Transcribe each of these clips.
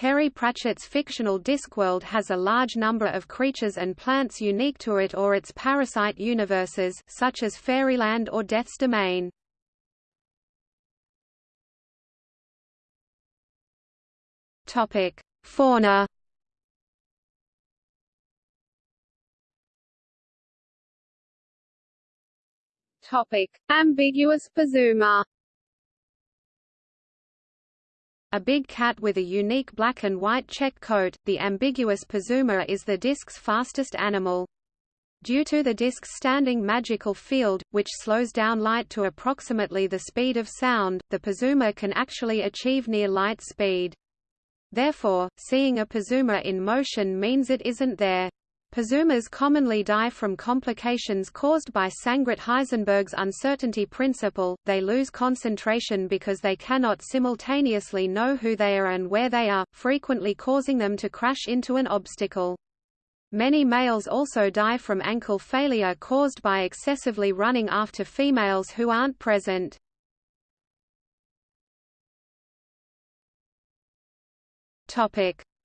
Terry Pratchett's fictional Discworld has a large number of creatures and plants unique to it or its parasite universes, such as Fairyland or Death's Domain. Topic: Fauna. Topic: Ambiguous Puzuma. A big cat with a unique black and white check coat, the ambiguous Puzuma is the disk's fastest animal. Due to the disk's standing magical field, which slows down light to approximately the speed of sound, the Puzuma can actually achieve near light speed. Therefore, seeing a Puzuma in motion means it isn't there. Puzumas commonly die from complications caused by Sangret-Heisenberg's uncertainty principle, they lose concentration because they cannot simultaneously know who they are and where they are, frequently causing them to crash into an obstacle. Many males also die from ankle failure caused by excessively running after females who aren't present.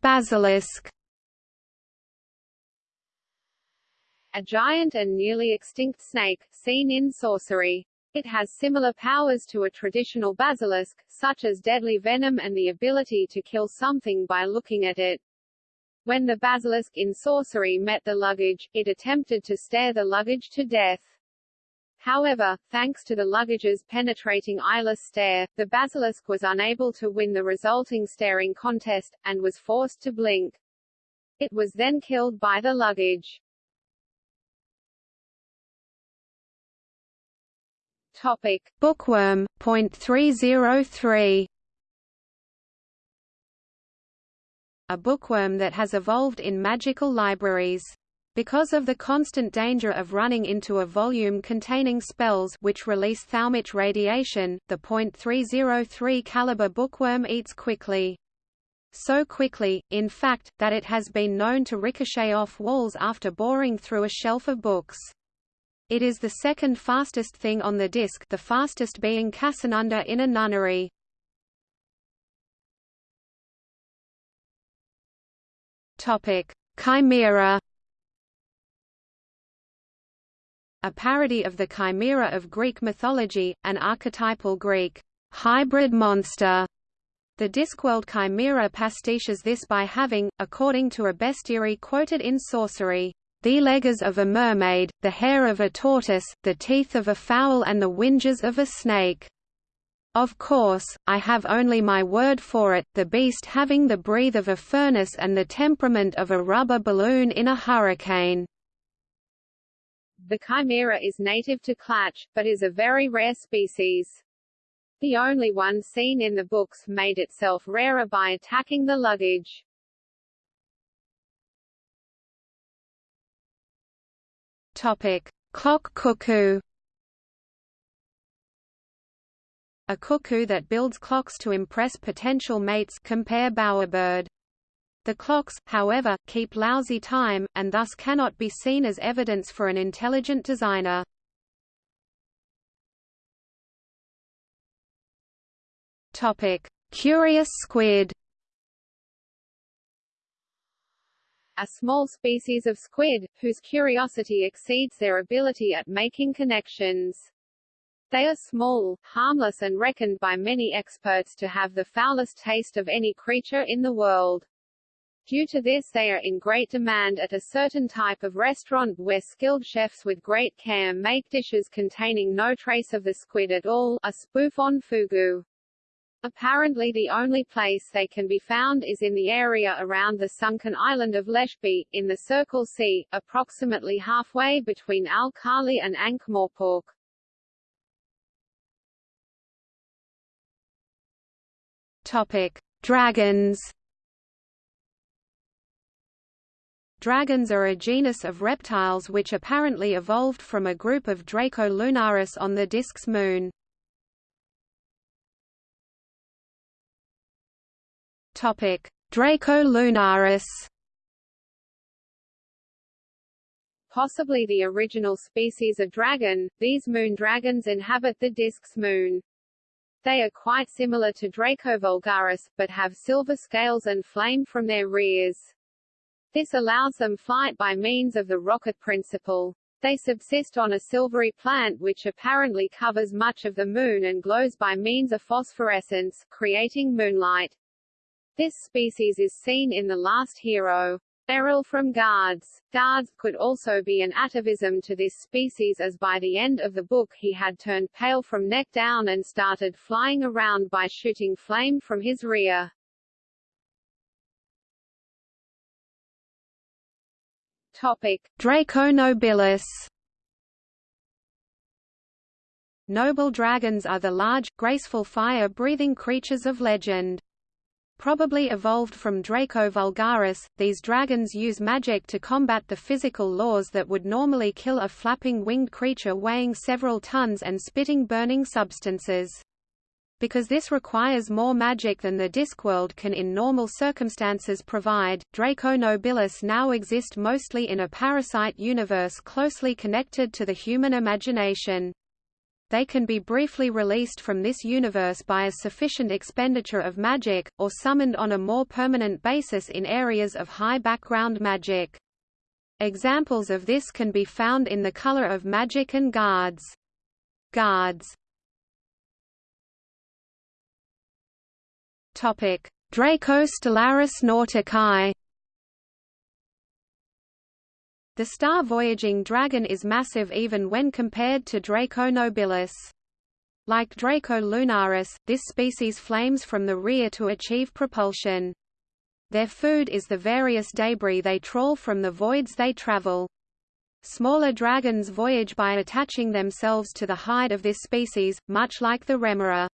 Basilisk a giant and nearly extinct snake, seen in sorcery. It has similar powers to a traditional basilisk, such as deadly venom and the ability to kill something by looking at it. When the basilisk in sorcery met the luggage, it attempted to stare the luggage to death. However, thanks to the luggage's penetrating eyeless stare, the basilisk was unable to win the resulting staring contest, and was forced to blink. It was then killed by the luggage. Topic: Bookworm. Point three zero three. A bookworm that has evolved in magical libraries. Because of the constant danger of running into a volume containing spells which release thaumic radiation, the .303 caliber bookworm eats quickly. So quickly, in fact, that it has been known to ricochet off walls after boring through a shelf of books. It is the second fastest thing on the disk the fastest being Casanunda in a nunnery. Chimera A parody of the chimera of Greek mythology, an archetypal Greek hybrid monster. The Discworld chimera pastiches this by having, according to a bestiary quoted in Sorcery, the legs of a mermaid, the hair of a tortoise, the teeth of a fowl and the whinges of a snake. Of course, I have only my word for it, the beast having the breath of a furnace and the temperament of a rubber balloon in a hurricane. The chimera is native to Klatch, but is a very rare species. The only one seen in the books made itself rarer by attacking the luggage. Topic: Clock cuckoo. A cuckoo that builds clocks to impress potential mates compare bowerbird. The clocks, however, keep lousy time, and thus cannot be seen as evidence for an intelligent designer. Topic: Curious squid a small species of squid, whose curiosity exceeds their ability at making connections. They are small, harmless and reckoned by many experts to have the foulest taste of any creature in the world. Due to this they are in great demand at a certain type of restaurant where skilled chefs with great care make dishes containing no trace of the squid at all, a spoof on fugu. Apparently the only place they can be found is in the area around the sunken island of Leshp, in the Circle Sea, approximately halfway between Al-Khali and Ankh-Morpork. Topic: Dragons. Dragons are a genus of reptiles which apparently evolved from a group of Draco lunaris on the disk's moon. Topic: Draco lunaris. Possibly the original species of dragon, these moon dragons inhabit the disk's moon. They are quite similar to Draco vulgaris, but have silver scales and flame from their rears. This allows them flight by means of the rocket principle. They subsist on a silvery plant which apparently covers much of the Moon and glows by means of phosphorescence, creating moonlight. This species is seen in The Last Hero. Errol from guards. Guards could also be an atavism to this species as by the end of the book he had turned pale from neck down and started flying around by shooting flame from his rear. Topic: Draco nobilis. Noble dragons are the large, graceful fire-breathing creatures of legend. Probably evolved from Draco vulgaris, these dragons use magic to combat the physical laws that would normally kill a flapping winged creature weighing several tons and spitting burning substances. Because this requires more magic than the Discworld can in normal circumstances provide, Draco nobilis now exist mostly in a parasite universe closely connected to the human imagination they can be briefly released from this universe by a sufficient expenditure of magic, or summoned on a more permanent basis in areas of high background magic. Examples of this can be found in the color of magic and guards. Guards Draco stellaris nauticae the star-voyaging dragon is massive even when compared to Draco nobilis. Like Draco lunaris, this species flames from the rear to achieve propulsion. Their food is the various debris they trawl from the voids they travel. Smaller dragons voyage by attaching themselves to the hide of this species, much like the remora.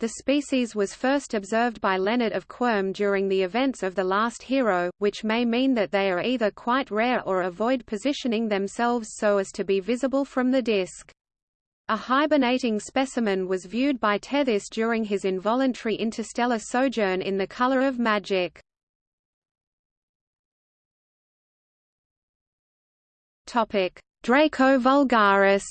The species was first observed by Leonard of Quirm during the events of The Last Hero, which may mean that they are either quite rare or avoid positioning themselves so as to be visible from the disk. A hibernating specimen was viewed by Tethys during his involuntary interstellar sojourn in the color of magic. Draco vulgaris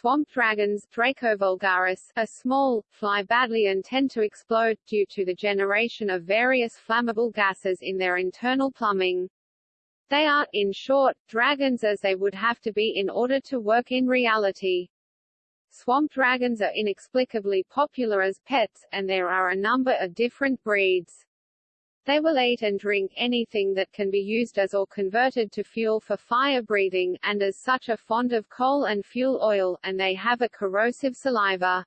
Swamp dragons Draco vulgaris, are small, fly badly and tend to explode, due to the generation of various flammable gases in their internal plumbing. They are, in short, dragons as they would have to be in order to work in reality. Swamp dragons are inexplicably popular as pets, and there are a number of different breeds. They will eat and drink anything that can be used as or converted to fuel for fire breathing, and as such are fond of coal and fuel oil, and they have a corrosive saliva.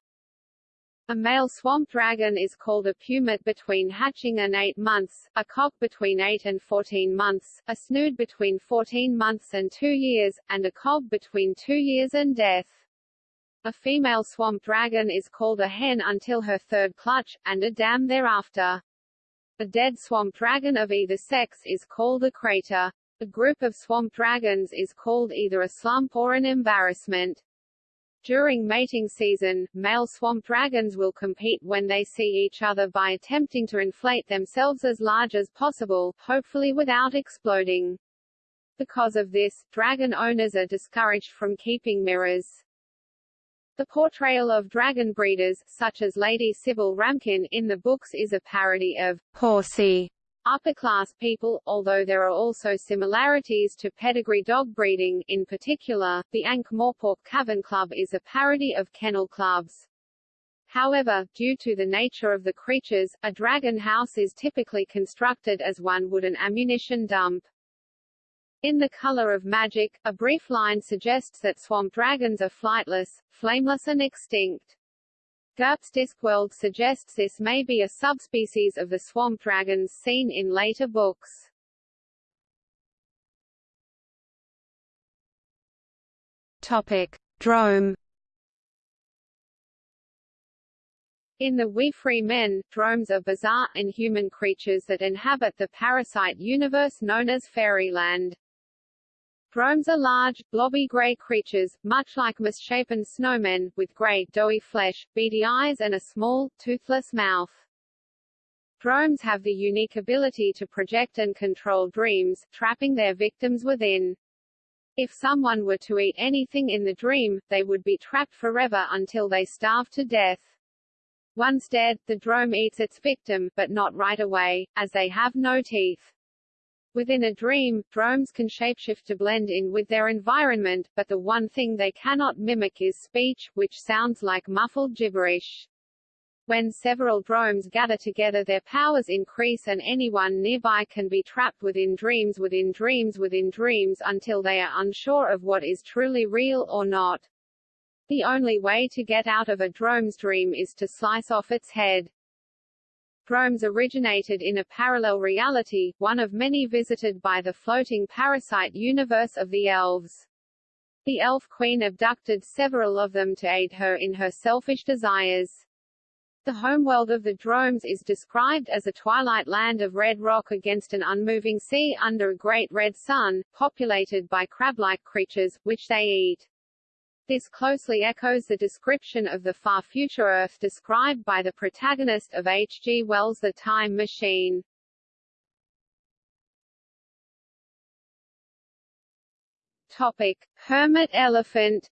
A male swamp dragon is called a pumet between hatching and 8 months, a cock between 8 and 14 months, a snood between 14 months and 2 years, and a cob between 2 years and death. A female swamp dragon is called a hen until her third clutch, and a dam thereafter. A dead swamp dragon of either sex is called a crater. A group of swamp dragons is called either a slump or an embarrassment. During mating season, male swamp dragons will compete when they see each other by attempting to inflate themselves as large as possible, hopefully without exploding. Because of this, dragon owners are discouraged from keeping mirrors. The portrayal of dragon breeders, such as Lady Sybil Ramkin in the books is a parody of horsey upper-class people, although there are also similarities to pedigree dog breeding, in particular, the Ankh-Morpork Cavern Club is a parody of kennel clubs. However, due to the nature of the creatures, a dragon house is typically constructed as one would an ammunition dump. In The Color of Magic, a brief line suggests that swamp dragons are flightless, flameless and extinct. GURPS Discworld suggests this may be a subspecies of the swamp dragons seen in later books. Topic: Drome. In the Wee Free Men, dromes are bizarre, inhuman creatures that inhabit the parasite universe known as Fairyland. Dromes are large, blobby grey creatures, much like misshapen snowmen, with grey, doughy flesh, beady eyes and a small, toothless mouth. Dromes have the unique ability to project and control dreams, trapping their victims within. If someone were to eat anything in the dream, they would be trapped forever until they starve to death. Once dead, the drome eats its victim, but not right away, as they have no teeth. Within a dream, dromes can shapeshift to blend in with their environment, but the one thing they cannot mimic is speech, which sounds like muffled gibberish. When several dromes gather together their powers increase and anyone nearby can be trapped within dreams within dreams within dreams until they are unsure of what is truly real or not. The only way to get out of a drome's dream is to slice off its head. Dromes originated in a parallel reality, one of many visited by the floating parasite universe of the elves. The elf queen abducted several of them to aid her in her selfish desires. The homeworld of the Dromes is described as a twilight land of red rock against an unmoving sea under a great red sun, populated by crab-like creatures, which they eat. This closely echoes the description of the far future Earth described by the protagonist of H. G. Wells' The Time Machine. Topic: Hermit elephant.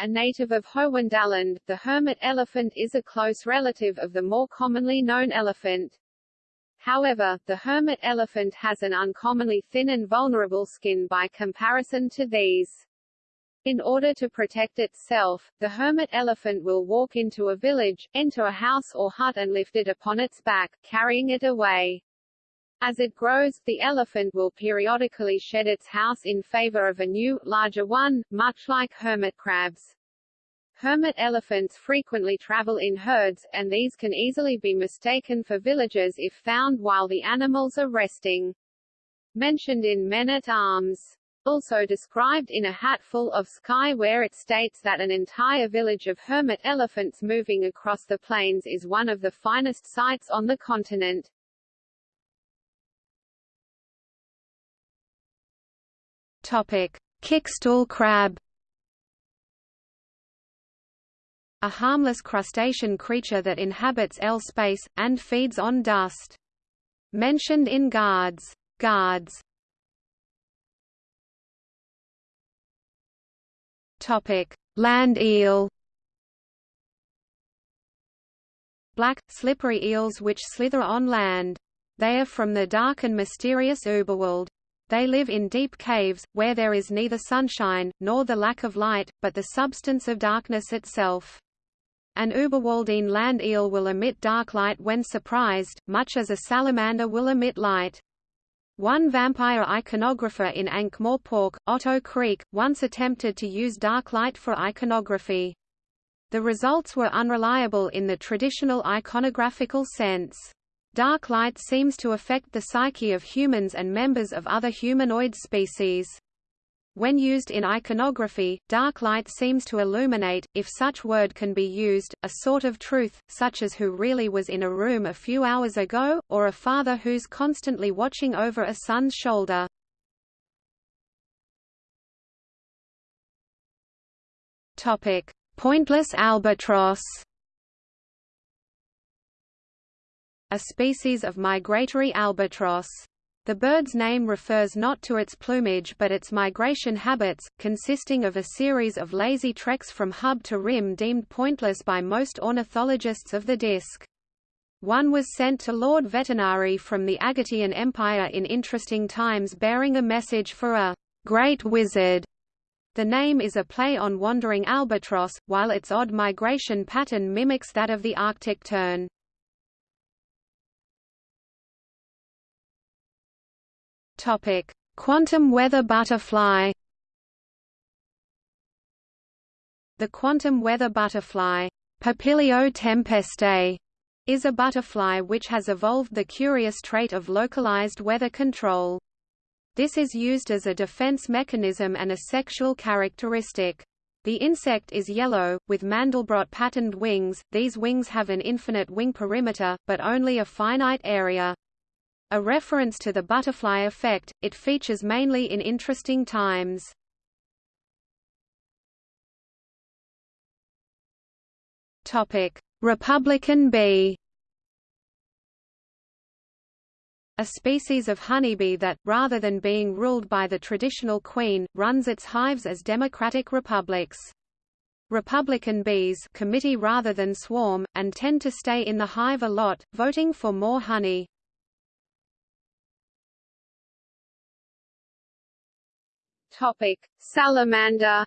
A native of Howondaland, the hermit elephant is a close relative of the more commonly known elephant. However, the hermit elephant has an uncommonly thin and vulnerable skin by comparison to these. In order to protect itself, the hermit elephant will walk into a village, enter a house or hut and lift it upon its back, carrying it away. As it grows, the elephant will periodically shed its house in favor of a new, larger one, much like hermit crabs. Hermit elephants frequently travel in herds, and these can easily be mistaken for villagers if found while the animals are resting. Mentioned in Men-at-Arms. Also described in A Hatful of Sky where it states that an entire village of hermit elephants moving across the plains is one of the finest sights on the continent. Topic: Kickstool crab. A harmless crustacean creature that inhabits L space, and feeds on dust. Mentioned in Guards. Guards. Topic: Land eel. Black, slippery eels which slither on land. They are from the dark and mysterious Uberwald. They live in deep caves, where there is neither sunshine, nor the lack of light, but the substance of darkness itself. An Uberwaldine land eel will emit dark light when surprised, much as a salamander will emit light. One vampire iconographer in Ankh-Morpork, Otto Chriek, once attempted to use dark light for iconography. The results were unreliable in the traditional iconographical sense. Dark light seems to affect the psyche of humans and members of other humanoid species. When used in iconography, dark light seems to illuminate, if such word can be used, a sort of truth, such as who really was in a room a few hours ago, or a father who's constantly watching over a son's shoulder. Topic: Pointless albatross. A species of migratory albatross. The bird's name refers not to its plumage but its migration habits, consisting of a series of lazy treks from hub to rim deemed pointless by most ornithologists of the disk. One was sent to Lord Vetinari from the Agatean Empire in interesting times bearing a message for a great wizard. The name is a play on wandering albatross, while its odd migration pattern mimics that of the Arctic tern. Topic: Quantum weather butterfly. The quantum weather butterfly, Papilio tempestae, is a butterfly which has evolved the curious trait of localized weather control. This is used as a defense mechanism and a sexual characteristic. The insect is yellow, with Mandelbrot patterned wings. These wings have an infinite wing perimeter, but only a finite area. A reference to the butterfly effect, it features mainly in interesting times. Republican bee. a species of honeybee that, rather than being ruled by the traditional queen, runs its hives as democratic republics. Republican bees committee rather than swarm, and tend to stay in the hive a lot, voting for more honey. Topic: Salamander.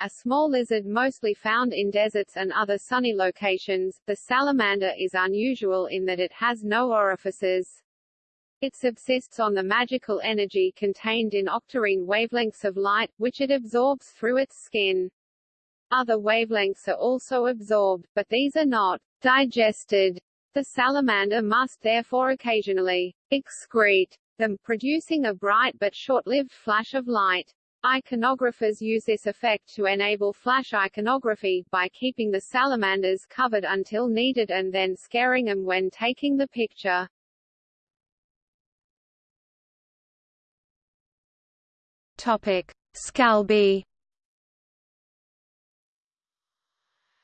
A small lizard mostly found in deserts and other sunny locations, the salamander is unusual in that it has no orifices. It subsists on the magical energy contained in octarine wavelengths of light, which it absorbs through its skin. Other wavelengths are also absorbed, but these are not digested. The salamander must therefore occasionally excrete them, producing a bright but short-lived flash of light. Iconographers use this effect to enable flash iconography, by keeping the salamanders covered until needed and then scaring them when taking the picture. Topic: Scalbie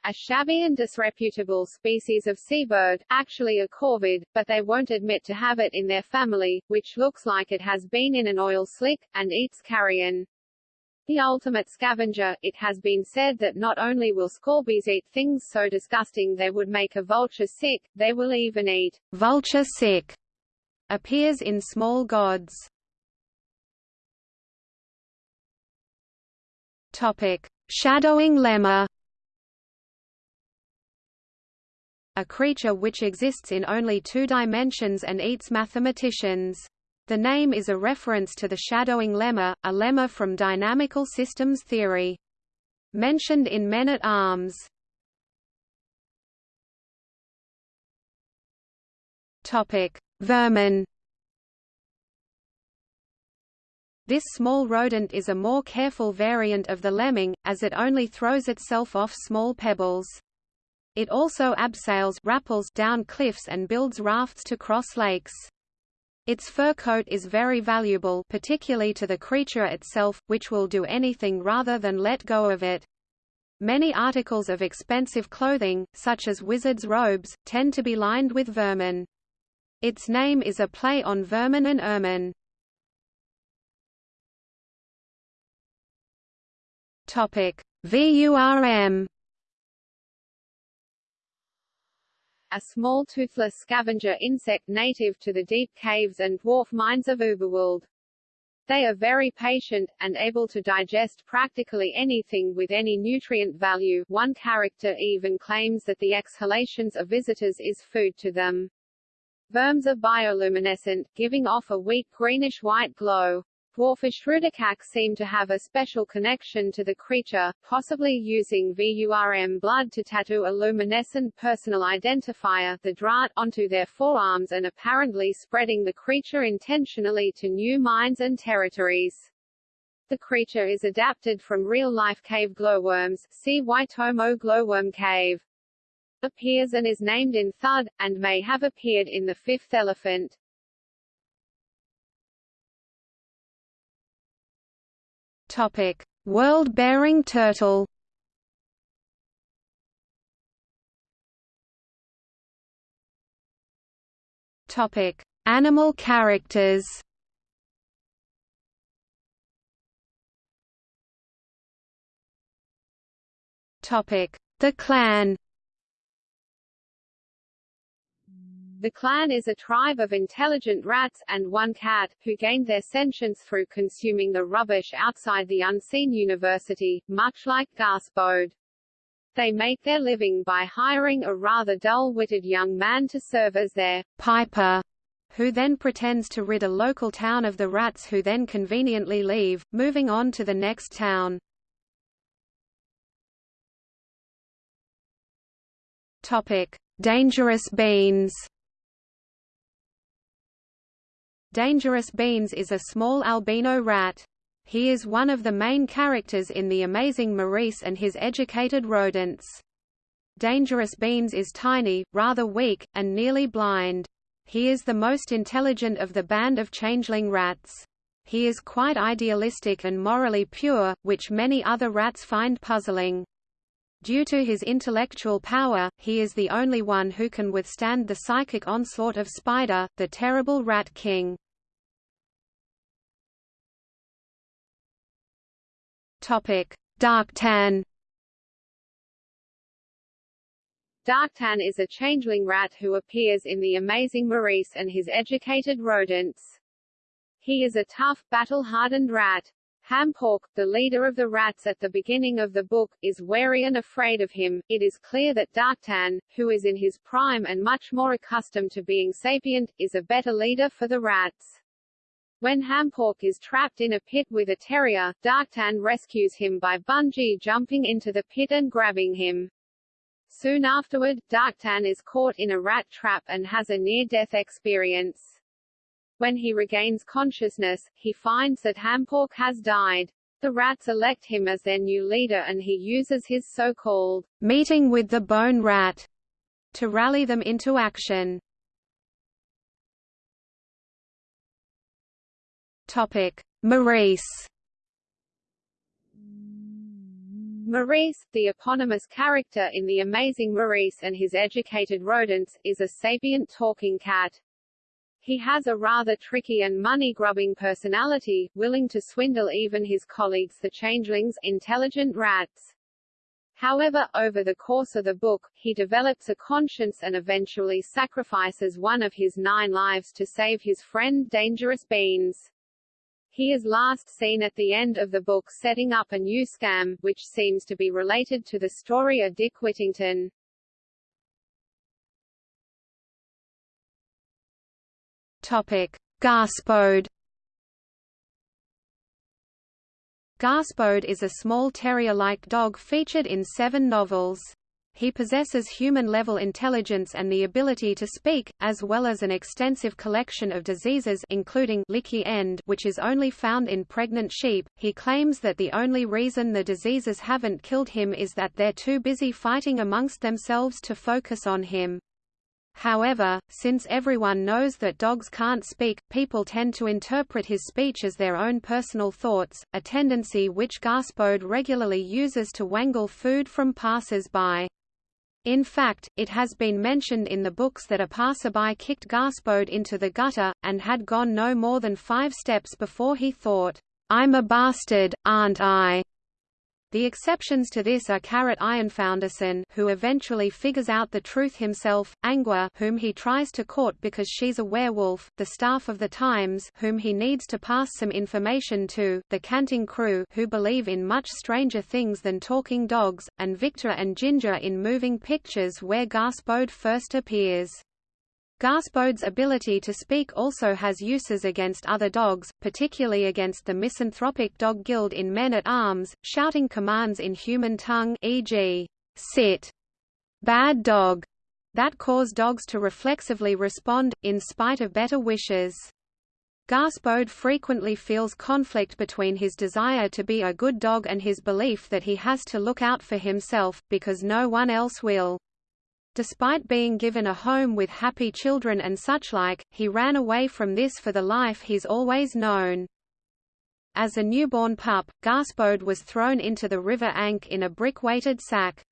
a shabby and disreputable species of seabird, actually a corvid, but they won't admit to have it in their family, which looks like it has been in an oil slick, and eats carrion. The ultimate scavenger, it has been said that not only will scalbies eat things so disgusting they would make a vulture sick, they will even eat vulture sick. Appears in Small Gods. Topic: Shadowing lemur. A creature which exists in only two dimensions and eats mathematicians. The name is a reference to the shadowing lemma, a lemma from dynamical systems theory. Mentioned in Men-at-Arms. Topic: Vermin. This small rodent is a more careful variant of the lemming, as it only throws itself off small pebbles. It also abseils rappels down cliffs and builds rafts to cross lakes. Its fur coat is very valuable particularly to the creature itself, which will do anything rather than let go of it. Many articles of expensive clothing, such as wizards' robes, tend to be lined with vermin. Its name is a play on vermin and ermine. VURM a small toothless scavenger insect native to the deep caves and dwarf mines of Uberwald. They are very patient, and able to digest practically anything with any nutrient value one character even claims that the exhalations of visitors is food to them. Vurms are bioluminescent, giving off a weak greenish-white glow. Dwarfish Rudicax seem to have a special connection to the creature, possibly using VURM blood to tattoo a luminescent personal identifier the DRAT onto their forearms and apparently spreading the creature intentionally to new mines and territories. The creature is adapted from real-life cave glowworms see Waitomo glowworm cave. Appears and is named in Thud, and may have appeared in The Fifth Elephant. Topic: World-bearing turtle. Topic: Animal characters. Topic: The clan. The clan is a tribe of intelligent rats, and one cat, who gained their sentience through consuming the rubbish outside the unseen university, much like Gaspode. They make their living by hiring a rather dull-witted young man to serve as their piper, who then pretends to rid a local town of the rats who then conveniently leave, moving on to the next town. Topic: Dangerous beans. Dangerous Beans is a small albino rat. He is one of the main characters in The Amazing Maurice and his educated rodents. Dangerous Beans is tiny, rather weak, and nearly blind. He is the most intelligent of the band of changeling rats. He is quite idealistic and morally pure, which many other rats find puzzling. Due to his intellectual power, he is the only one who can withstand the psychic onslaught of Spider, the terrible Rat King. Darktan Darktan is a changeling rat who appears in The Amazing Maurice and his educated rodents. He is a tough, battle-hardened rat. Hamnpork, the leader of the rats at the beginning of the book, is wary and afraid of him. It is clear that Darktan, who is in his prime and much more accustomed to being sapient, is a better leader for the rats. When Hamnpork is trapped in a pit with a terrier, Darktan rescues him by bungee jumping into the pit and grabbing him. Soon afterward, Darktan is caught in a rat trap and has a near-death experience. When he regains consciousness, he finds that Hamnpork has died. The rats elect him as their new leader and he uses his so-called meeting with the bone rat to rally them into action. Topic: Maurice Maurice, the eponymous character in The Amazing Maurice and his educated rodents, is a sapient talking cat. He has a rather tricky and money-grubbing personality, willing to swindle even his colleagues the changelings, intelligent rats. However, over the course of the book, he develops a conscience and eventually sacrifices one of his nine lives to save his friend Dangerous Beans. He is last seen at the end of the book setting up a new scam, which seems to be related to the story of Dick Whittington. Topic: Gaspode. Gaspode is a small terrier-like dog featured in seven novels. He possesses human-level intelligence and the ability to speak, as well as an extensive collection of diseases including leaky end which is only found in pregnant sheep. He claims that the only reason the diseases haven't killed him is that they're too busy fighting amongst themselves to focus on him. However, since everyone knows that dogs can't speak, people tend to interpret his speech as their own personal thoughts, a tendency which Gaspode regularly uses to wangle food from passers-by. In fact, it has been mentioned in the books that a passerby kicked Gaspode into the gutter, and had gone no more than five steps before he thought, "'I'm a bastard, aren't I?' The exceptions to this are Carrot Ironfounderson who eventually figures out the truth himself, Angua whom he tries to court because she's a werewolf, the staff of the Times whom he needs to pass some information to, the Canting Crew who believe in much stranger things than talking dogs, and Victor and Ginger in moving pictures where Gaspode first appears. Gaspode's ability to speak also has uses against other dogs, particularly against the misanthropic dog guild in Men-at-Arms, shouting commands in human tongue e.g., sit, bad dog, that cause dogs to reflexively respond, in spite of better wishes. Gaspode frequently feels conflict between his desire to be a good dog and his belief that he has to look out for himself, because no one else will. Despite being given a home with happy children and suchlike, he ran away from this for the life he's always known. As a newborn pup, Gaspode was thrown into the River Ankh in a brick-weighted sack.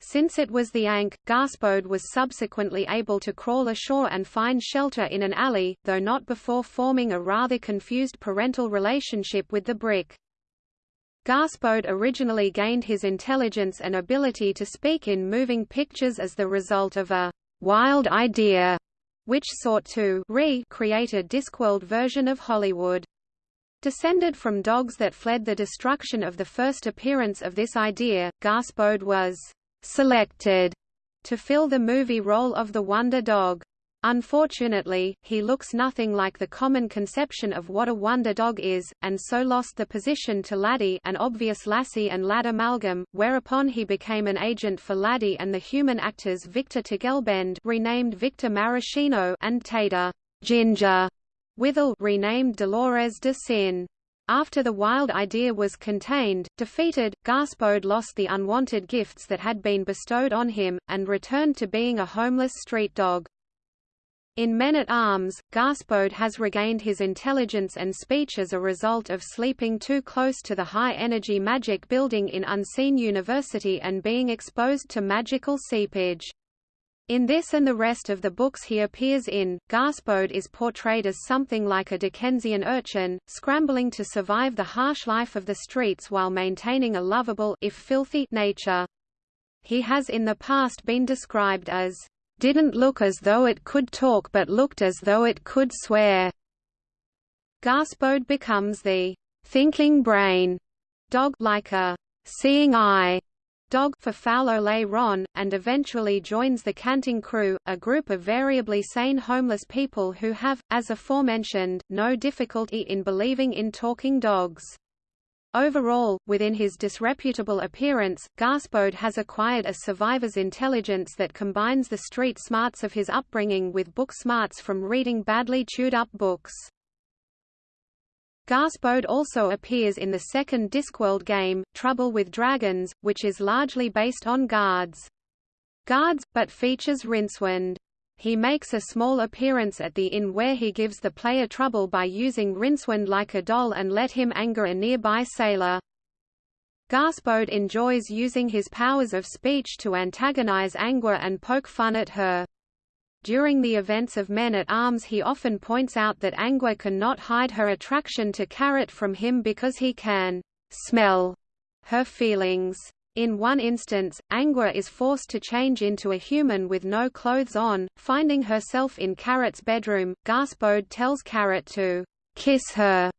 Since it was the Ankh, Gaspode was subsequently able to crawl ashore and find shelter in an alley, though not before forming a rather confused parental relationship with the brick. Gaspode originally gained his intelligence and ability to speak in moving pictures as the result of a «wild idea» which sought to re-create a Discworld version of Hollywood. Descended from dogs that fled the destruction of the first appearance of this idea, Gaspode was «selected» to fill the movie role of the Wonder Dog. Unfortunately, he looks nothing like the common conception of what a wonder dog is, and so lost the position to Laddie an obvious Lassie and Lad amalgam, whereupon he became an agent for Laddie and the human actors Victor Tugelbend renamed Victor Maraschino and Theda Ginger Withel renamed Dolores de Sin. After the wild idea was contained, defeated, Gaspode lost the unwanted gifts that had been bestowed on him, and returned to being a homeless street dog. In Men-at-Arms, Gaspode has regained his intelligence and speech as a result of sleeping too close to the high-energy magic building in Unseen University and being exposed to magical seepage. In this and the rest of the books he appears in, Gaspode is portrayed as something like a Dickensian urchin, scrambling to survive the harsh life of the streets while maintaining a lovable if filthy nature. He has in the past been described as didn't look as though it could talk but looked as though it could swear. Gaspode becomes the thinking brain dog like a seeing eye dog for Foul Ole Ron, and eventually joins the Canting Crew, a group of variably sane homeless people who have, as aforementioned, no difficulty in believing in talking dogs. Overall, within his disreputable appearance, Gaspode has acquired a survivor's intelligence that combines the street smarts of his upbringing with book smarts from reading badly chewed-up books. Gaspode also appears in the second Discworld game, Trouble with Dragons, which is largely based on Guards. Guards, but features Rincewind. He makes a small appearance at the inn where he gives the player trouble by using Rincewind like a doll and let him anger a nearby sailor. Gaspode enjoys using his powers of speech to antagonize Angua and poke fun at her. During the events of Men-at-Arms he often points out that Angua cannot hide her attraction to Carrot from him because he can smell her feelings. In one instance, Angua is forced to change into a human with no clothes on, finding herself in Carrot's bedroom. Gaspode tells Carrot to kiss her,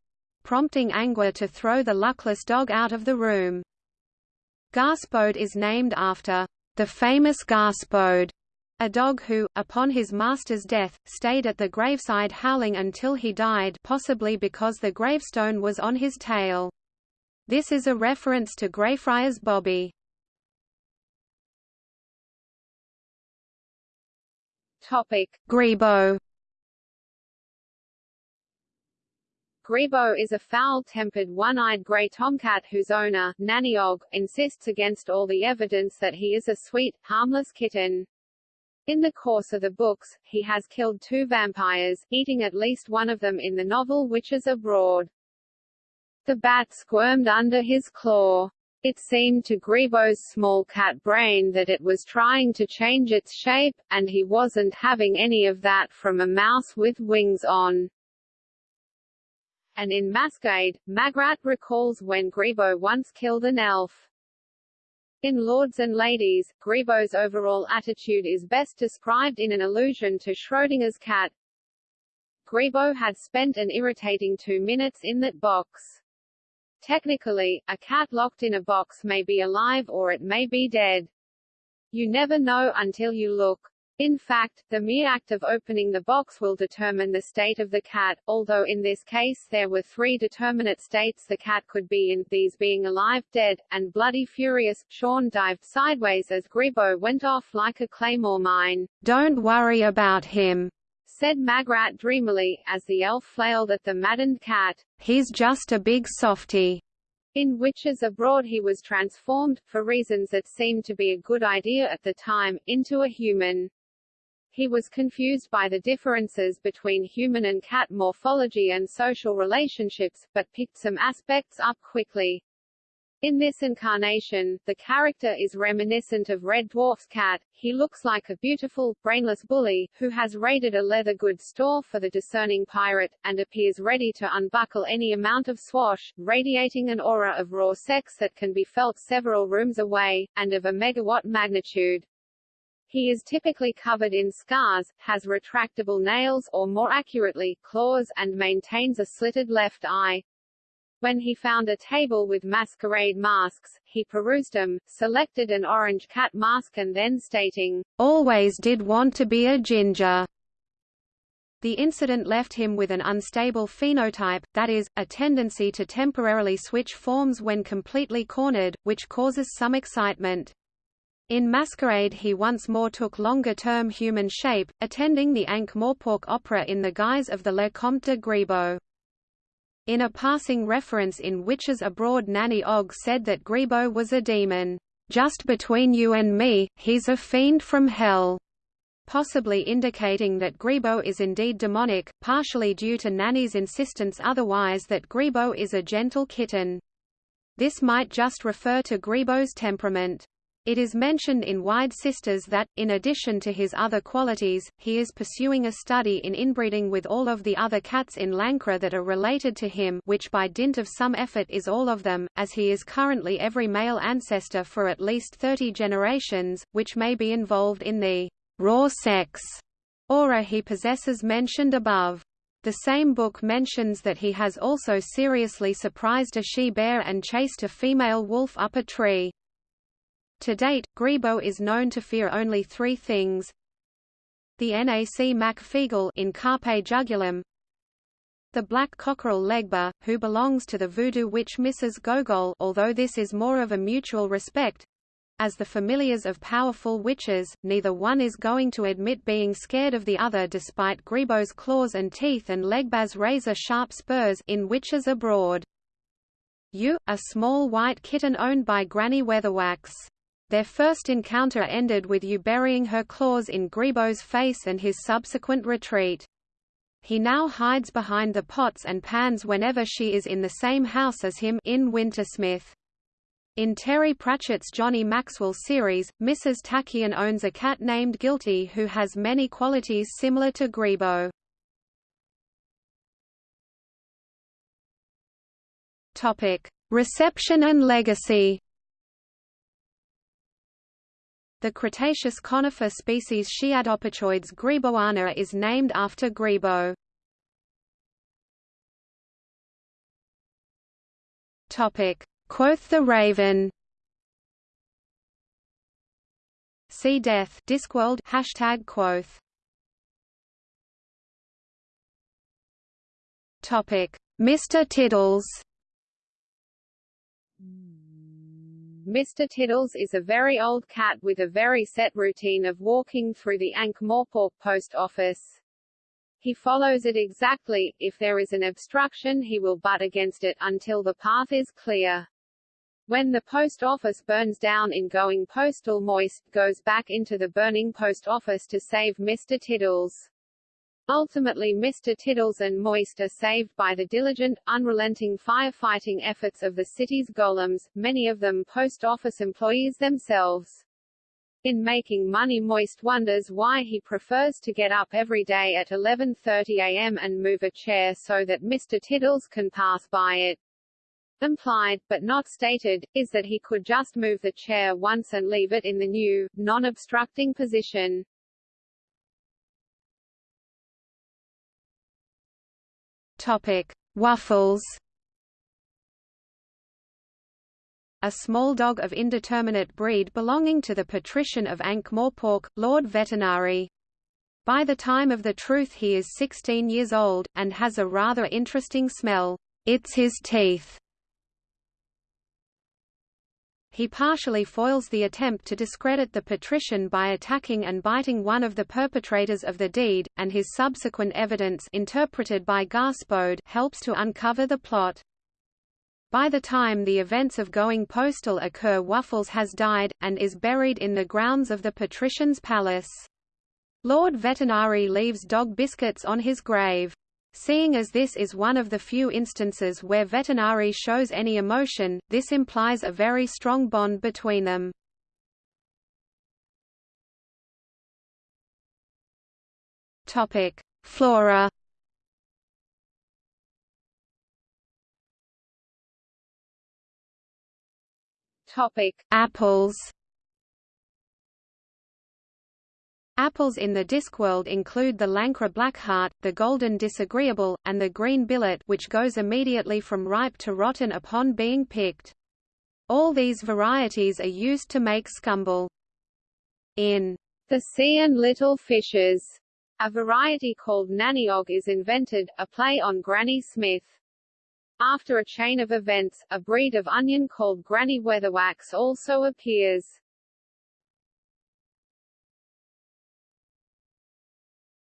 prompting Angua to throw the luckless dog out of the room. Gaspode is named after the famous Gaspode, a dog who, upon his master's death, stayed at the graveside howling until he died possibly because the gravestone was on his tail. This is a reference to Greyfriars Bobby. Topic: Grebo. Grebo is a foul-tempered one-eyed grey tomcat whose owner, Nanny Ogg, insists against all the evidence that he is a sweet, harmless kitten. In the course of the books, he has killed two vampires, eating at least one of them in the novel Witches Abroad. The bat squirmed under his claw. It seemed to Grebo's small cat brain that it was trying to change its shape, and he wasn't having any of that from a mouse with wings on. And in Masquerade, Magrat recalls when Grebo once killed an elf. In Lords and Ladies, Grebo's overall attitude is best described in an allusion to Schrödinger's cat. Grebo had spent an irritating two minutes in that box. Technically, a cat locked in a box may be alive or it may be dead. You never know until you look. In fact, the mere act of opening the box will determine the state of the cat, although in this case there were three determinate states the cat could be in, these being alive, dead, and bloody furious. Shawn dived sideways as Grebo went off like a claymore mine. Don't worry about him, said Magrat dreamily, as the elf flailed at the maddened cat. He's just a big softy. In Witches Abroad he was transformed, for reasons that seemed to be a good idea at the time, into a human. He was confused by the differences between human and cat morphology and social relationships, but picked some aspects up quickly. In this incarnation, the character is reminiscent of Red Dwarf's cat. He looks like a beautiful, brainless bully, who has raided a leather goods store for the discerning pirate, and appears ready to unbuckle any amount of swash, radiating an aura of raw sex that can be felt several rooms away, and of a megawatt magnitude. He is typically covered in scars, has retractable nails or more accurately, claws, and maintains a slitted left eye. When he found a table with masquerade masks, he perused them, selected an orange cat mask and then stating, "'Always did want to be a ginger." The incident left him with an unstable phenotype, that is, a tendency to temporarily switch forms when completely cornered, which causes some excitement. In Masquerade he once more took longer-term human shape, attending the Ankh-Morpork opera in the guise of the Le Comte de Grebo. In a passing reference in Witches Abroad Nanny Ogg said that Grebo was a demon. Just between you and me, he's a fiend from hell. possibly indicating that Grebo is indeed demonic, partially due to Nanny's insistence otherwise that Grebo is a gentle kitten. This might just refer to Grebo's temperament. It is mentioned in Wyrd Sisters that, in addition to his other qualities, he is pursuing a study in inbreeding with all of the other cats in Lancre that are related to him which by dint of some effort is all of them, as he is currently every male ancestor for at least 30 generations, which may be involved in the raw sex aura he possesses mentioned above. The same book mentions that he has also seriously surprised a she-bear and chased a female wolf up a tree. To date, Grebo is known to fear only three things. The Nac Mac Feegle in Carpe Jugulum, the black cockerel Legba, who belongs to the voodoo witch Mrs. Gogol although this is more of a mutual respect, as the familiars of powerful witches, neither one is going to admit being scared of the other despite Grebo's claws and teeth and Legba's razor-sharp spurs in Witches Abroad. You, a small white kitten owned by Granny Weatherwax. Their first encounter ended with you burying her claws in Grebo's face and his subsequent retreat. He now hides behind the pots and pans whenever she is in the same house as him in Wintersmith. In Terry Pratchett's Johnny Maxwell series, Mrs. Tachyon owns a cat named Guilty who has many qualities similar to Grebo. Reception and legacy the Cretaceous conifer species Sciadopychoides greboana is named after Grebo. Quoth the Raven. See Death Discworld hashtag Quoth. Topic: Mr. Tiddles. Mr. Tiddles is a very old cat with a very set routine of walking through the Ankh-Morpork post office. He follows it exactly, if there is an obstruction he will butt against it until the path is clear. When the post office burns down in Going Postal Moist goes back into the burning post office to save Mr. Tiddles. Ultimately Mr. Tiddles and Moist are saved by the diligent, unrelenting firefighting efforts of the city's golems, many of them post office employees themselves. In making money Moist wonders why he prefers to get up every day at 11.30 am and move a chair so that Mr. Tiddles can pass by it. Implied, but not stated, is that he could just move the chair once and leave it in the new, non-obstructing position. Topic: Wuffles. A small dog of indeterminate breed belonging to the patrician of Ankh-Morpork, Lord Vetinari. By the time of the truth he is 16 years old, and has a rather interesting smell. It's his teeth. He partially foils the attempt to discredit the patrician by attacking and biting one of the perpetrators of the deed, and his subsequent evidence interpreted by Gaspode helps to uncover the plot. By the time the events of Going Postal occur Wuffles has died, and is buried in the grounds of the patrician's palace. Lord Vetinari leaves dog biscuits on his grave. Seeing as this is one of the few instances where Vetinari shows any emotion, this implies a very strong bond between them. Topic: Flora. Topic: Apples. Apples in the Discworld include the Lancre Blackheart, the Golden Disagreeable, and the Green Billet which goes immediately from ripe to rotten upon being picked. All these varieties are used to make scumble. In The Sea and Little Fishes, a variety called Nanny Ogg is invented, a play on Granny Smith. After a chain of events, a breed of onion called Granny Weatherwax also appears.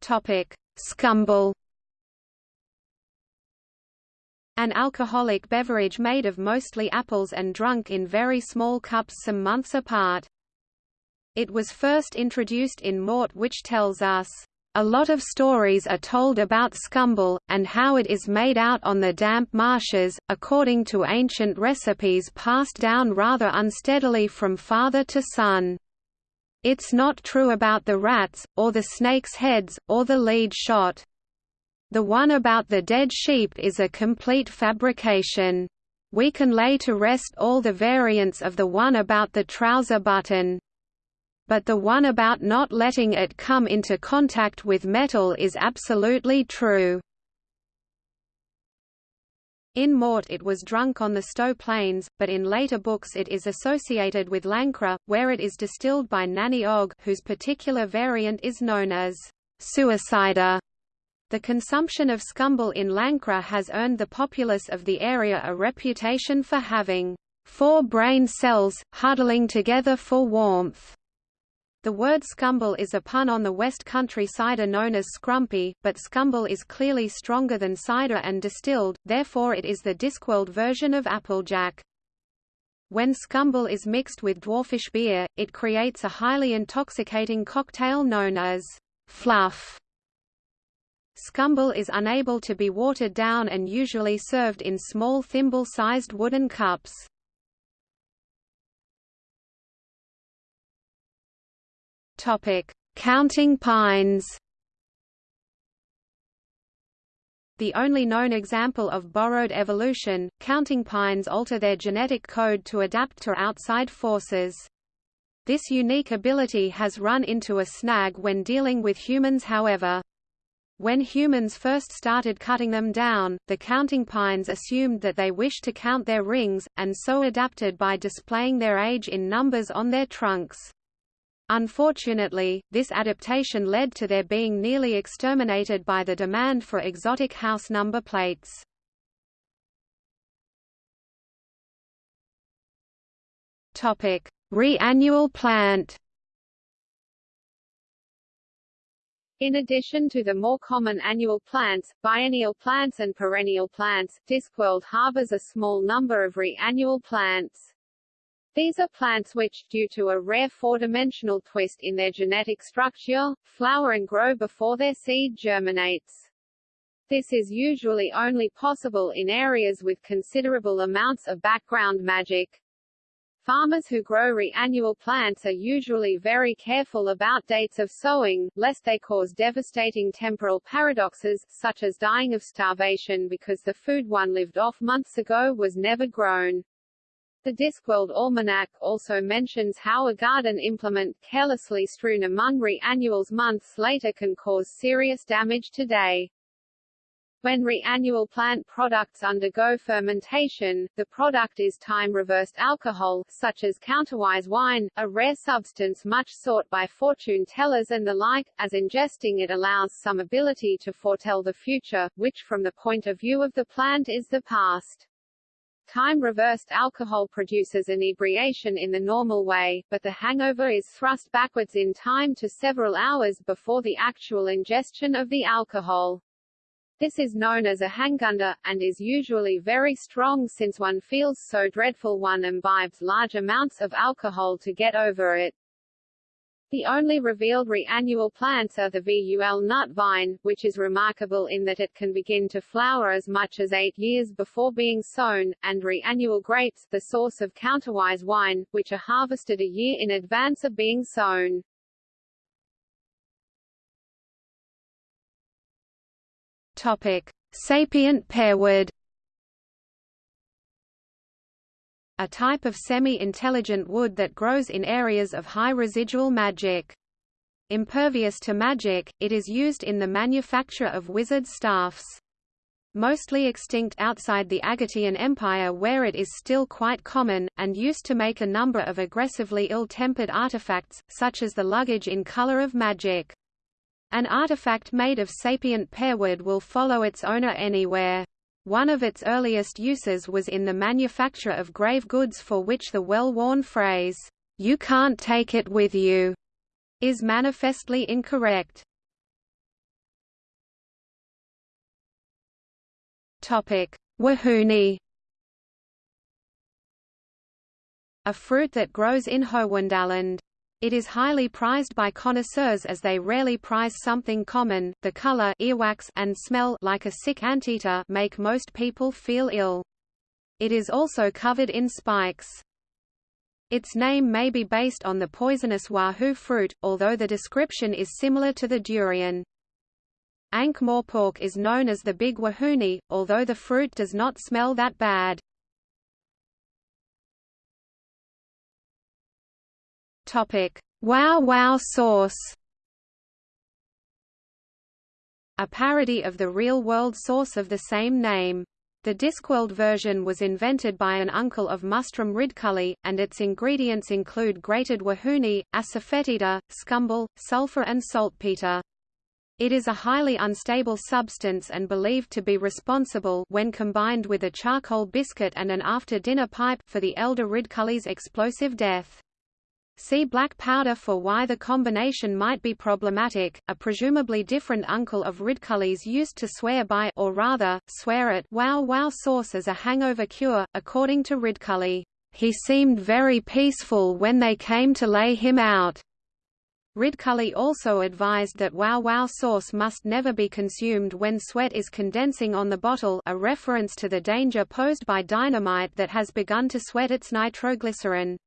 Topic: Scumble. An alcoholic beverage made of mostly apples and drunk in very small cups some months apart. It was first introduced in Mort which tells us, "...a lot of stories are told about scumble, and how it is made out on the damp marshes, according to ancient recipes passed down rather unsteadily from father to son. It's not true about the rats, or the snakes' heads, or the lead shot. The one about the dead sheep is a complete fabrication. We can lay to rest all the variants of the one about the trouser button. But the one about not letting it come into contact with metal is absolutely true. In Mort it was drunk on the Sto Plains, but in later books it is associated with Lancre, where it is distilled by Nanny Ogg whose particular variant is known as suicider. The consumption of scumble in Lancre has earned the populace of the area a reputation for having four brain cells, huddling together for warmth. The word scumble is a pun on the West Country cider known as scrumpy, but scumble is clearly stronger than cider and distilled, therefore it is the discworld version of applejack. When scumble is mixed with dwarfish beer, it creates a highly intoxicating cocktail known as fluff. Scumble is unable to be watered down and usually served in small thimble-sized wooden cups. Topic: Counting pines. The only known example of borrowed evolution, counting pines alter their genetic code to adapt to outside forces. This unique ability has run into a snag when dealing with humans however. When humans first started cutting them down, the counting pines assumed that they wished to count their rings, and so adapted by displaying their age in numbers on their trunks. Unfortunately, this adaptation led to their being nearly exterminated by the demand for exotic house number plates. Re-annual plant In addition to the more common annual plants, biennial plants and perennial plants, Discworld harbors a small number of re-annual plants. These are plants which, due to a rare four-dimensional twist in their genetic structure, flower and grow before their seed germinates. This is usually only possible in areas with considerable amounts of background magic. Farmers who grow re-annual plants are usually very careful about dates of sowing, lest they cause devastating temporal paradoxes, such as dying of starvation because the food one lived off months ago was never grown. The Discworld Almanac also mentions how a garden implement carelessly strewn among re-annuals months later can cause serious damage today. When re-annual plant products undergo fermentation, the product is time-reversed alcohol, such as counterwise wine, a rare substance much sought by fortune tellers and the like, as ingesting it allows some ability to foretell the future, which from the point of view of the plant is the past. Time-reversed alcohol produces inebriation in the normal way, but the hangover is thrust backwards in time to several hours before the actual ingestion of the alcohol. This is known as a hangunder, and is usually very strong since one feels so dreadful one imbibes large amounts of alcohol to get over it. The only revealed re-annual plants are the VUL nut vine, which is remarkable in that it can begin to flower as much as eight years before being sown, and re-annual grapes, the source of counterwise wine, which are harvested a year in advance of being sown. Topic: Sapient pearwood. A type of semi-intelligent wood that grows in areas of high residual magic. Impervious to magic, it is used in the manufacture of wizard staffs. Mostly extinct outside the Agatean Empire where it is still quite common, and used to make a number of aggressively ill-tempered artifacts, such as the luggage in color of magic. An artifact made of sapient pearwood will follow its owner anywhere. One of its earliest uses was in the manufacture of grave goods for which the well-worn phrase, "'You can't take it with you' is manifestly incorrect. Wahoonie A fruit that grows in Howondaland. It is highly prized by connoisseurs as they rarely prize something common. The color earwax and smell like a sick anteater make most people feel ill. It is also covered in spikes. Its name may be based on the poisonous wahoo fruit, although the description is similar to the durian. Ankh-Morpork is known as the Big Wahoonie, although the fruit does not smell that bad. Topic: Wow Wow sauce. A parody of the real-world source of the same name. The Discworld version was invented by an uncle of Mustrum Ridcully, and its ingredients include grated wahoonie, asafoetida, scumble, sulfur and saltpeter. It is a highly unstable substance and believed to be responsible when combined with a charcoal biscuit and an after-dinner pipe for the elder Ridcully's explosive death. See black powder for why the combination might be problematic. A presumably different uncle of Ridcully's used to swear by or rather, swear at wow wow sauce as a hangover cure, according to Ridcully. He seemed very peaceful when they came to lay him out. Ridcully also advised that wow wow sauce must never be consumed when sweat is condensing on the bottle a reference to the danger posed by dynamite that has begun to sweat its nitroglycerin.